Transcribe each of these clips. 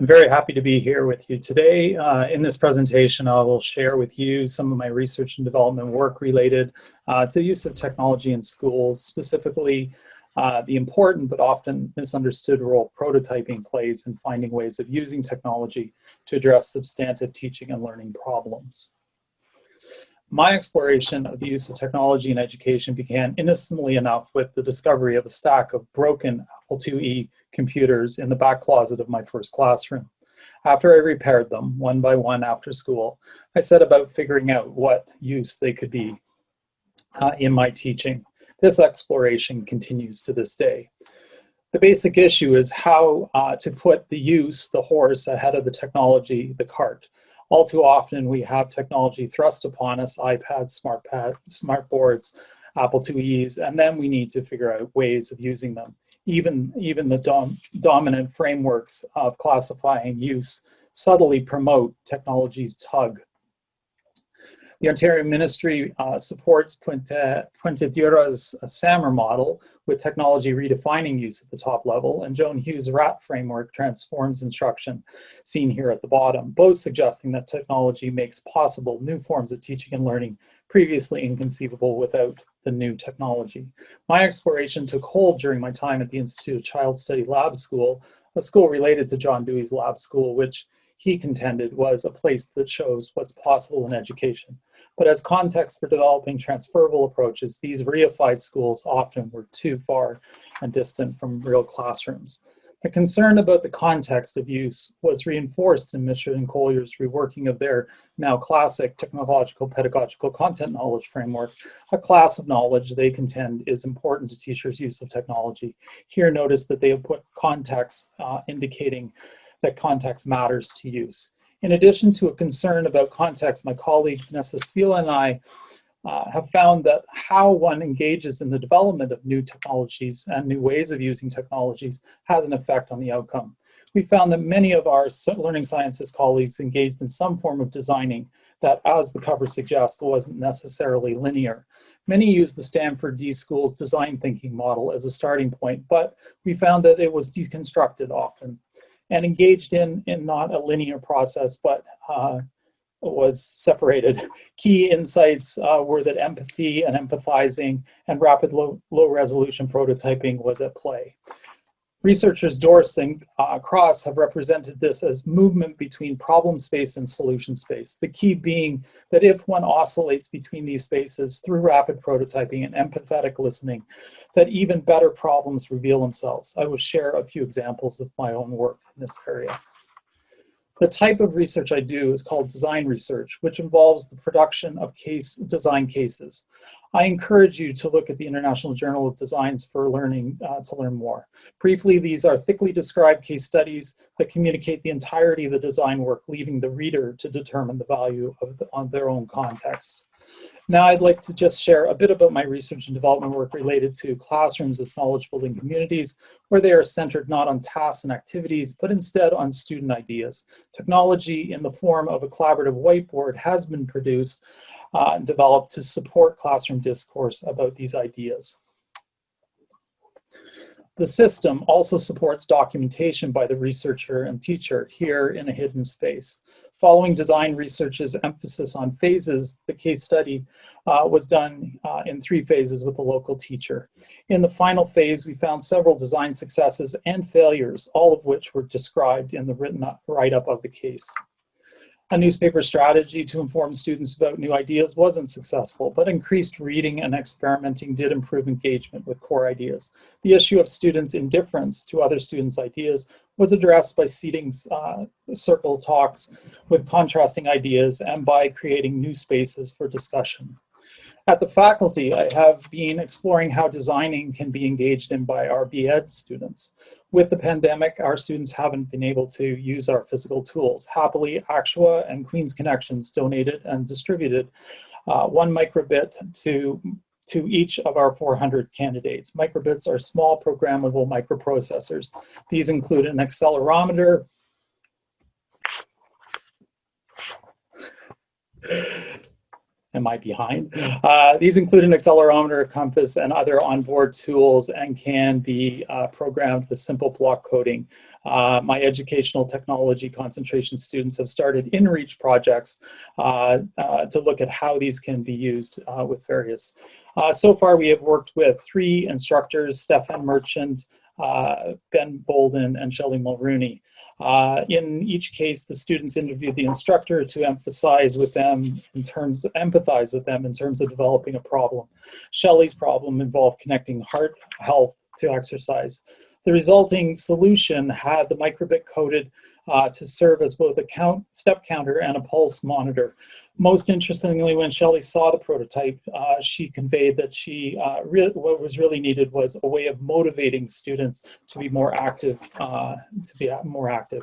I'm very happy to be here with you today. Uh, in this presentation, I will share with you some of my research and development work related uh, to use of technology in schools, specifically uh, the important but often misunderstood role prototyping plays in finding ways of using technology to address substantive teaching and learning problems. My exploration of the use of technology in education began innocently enough with the discovery of a stack of broken Apple IIe computers in the back closet of my first classroom. After I repaired them, one by one after school, I set about figuring out what use they could be uh, in my teaching. This exploration continues to this day. The basic issue is how uh, to put the use, the horse, ahead of the technology, the cart. All too often we have technology thrust upon us, iPads, smart, pad, smart boards, Apple IIe's, and then we need to figure out ways of using them. Even, even the dom dominant frameworks of classifying use subtly promote technology's tug the Ontario Ministry uh, supports Puente, Puentedura's uh, SAMR model with technology redefining use at the top level, and Joan Hughes' RAT framework transforms instruction, seen here at the bottom, both suggesting that technology makes possible new forms of teaching and learning previously inconceivable without the new technology. My exploration took hold during my time at the Institute of Child Study Lab School, a school related to John Dewey's lab school, which he contended was a place that shows what's possible in education. But as context for developing transferable approaches, these reified schools often were too far and distant from real classrooms. The concern about the context of use was reinforced in Mishra and Koehler's reworking of their now classic technological pedagogical content knowledge framework, a class of knowledge they contend is important to teachers' use of technology. Here notice that they have put context uh, indicating that context matters to use. In addition to a concern about context, my colleague Vanessa Svihla and I uh, have found that how one engages in the development of new technologies and new ways of using technologies has an effect on the outcome. We found that many of our learning sciences colleagues engaged in some form of designing that, as the cover suggests, wasn't necessarily linear. Many used the Stanford D School's design thinking model as a starting point, but we found that it was deconstructed often and engaged in, in not a linear process, but uh, was separated. Key insights uh, were that empathy and empathizing and rapid low, low resolution prototyping was at play. Researchers Dorst and uh, Cross have represented this as movement between problem space and solution space. The key being that if one oscillates between these spaces through rapid prototyping and empathetic listening, that even better problems reveal themselves. I will share a few examples of my own work in this area. The type of research I do is called design research, which involves the production of case design cases. I encourage you to look at the International Journal of Designs for learning uh, to learn more. Briefly, these are thickly described case studies that communicate the entirety of the design work, leaving the reader to determine the value of the, on their own context. Now I'd like to just share a bit about my research and development work related to classrooms as knowledge building communities, where they are centered not on tasks and activities, but instead on student ideas. Technology in the form of a collaborative whiteboard has been produced uh, and developed to support classroom discourse about these ideas. The system also supports documentation by the researcher and teacher here in a hidden space. Following design research's emphasis on phases, the case study uh, was done uh, in three phases with a local teacher. In the final phase, we found several design successes and failures, all of which were described in the written write-up of the case. A newspaper strategy to inform students about new ideas wasn't successful, but increased reading and experimenting did improve engagement with core ideas. The issue of students' indifference to other students' ideas was addressed by seating uh, circle talks with contrasting ideas and by creating new spaces for discussion. At the faculty, I have been exploring how designing can be engaged in by our BEd students. With the pandemic, our students haven't been able to use our physical tools. Happily, Actua and Queen's Connections donated and distributed uh, one microbit to to each of our 400 candidates. Microbits are small programmable microprocessors. These include an accelerometer, am I behind? Uh, these include an accelerometer, compass, and other onboard tools and can be uh, programmed with simple block coding. Uh, my educational technology concentration students have started in-reach projects uh, uh, to look at how these can be used uh, with various. so far, we have worked with three instructors, Stefan Merchant, uh, Ben Bolden and Shelley Mulrooney. Uh, in each case, the students interviewed the instructor to emphasize with them in terms, empathize with them in terms of developing a problem. Shelley's problem involved connecting heart health to exercise. The resulting solution had the microbit coded uh, to serve as both a count, step counter and a pulse monitor. Most interestingly, when Shelley saw the prototype, uh, she conveyed that she uh, what was really needed was a way of motivating students to be more active, uh, to be more active.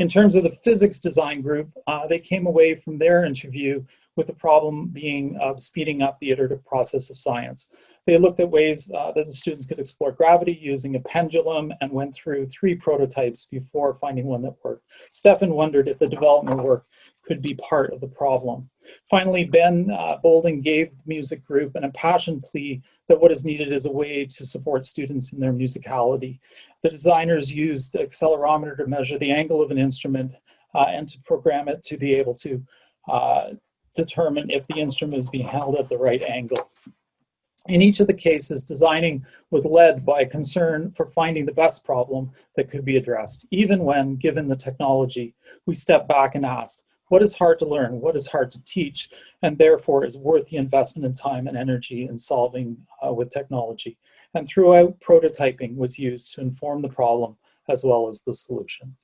In terms of the physics design group, uh, they came away from their interview with the problem being of speeding up the iterative process of science. They looked at ways uh, that the students could explore gravity using a pendulum and went through three prototypes before finding one that worked. Stefan wondered if the development work could be part of the problem. Finally, Ben uh, Bolden gave the music group an impassioned plea that what is needed is a way to support students in their musicality. The designers used the accelerometer to measure the angle of an instrument uh, and to program it to be able to uh, determine if the instrument is being held at the right angle. In each of the cases, designing was led by a concern for finding the best problem that could be addressed. Even when, given the technology, we stepped back and asked, what is hard to learn, what is hard to teach, and therefore is worth the investment in time and energy in solving uh, with technology. And throughout, prototyping was used to inform the problem as well as the solution.